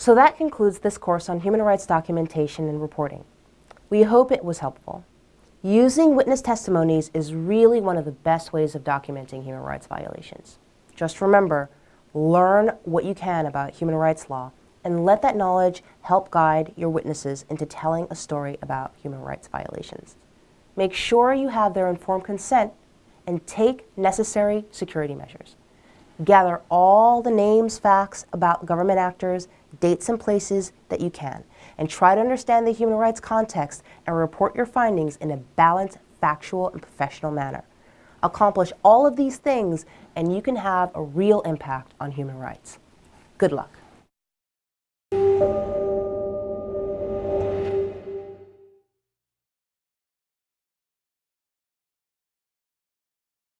So that concludes this course on human rights documentation and reporting. We hope it was helpful. Using witness testimonies is really one of the best ways of documenting human rights violations. Just remember, learn what you can about human rights law and let that knowledge help guide your witnesses into telling a story about human rights violations. Make sure you have their informed consent and take necessary security measures. Gather all the names, facts about government actors, dates and places that you can, and try to understand the human rights context and report your findings in a balanced, factual, and professional manner. Accomplish all of these things and you can have a real impact on human rights. Good luck.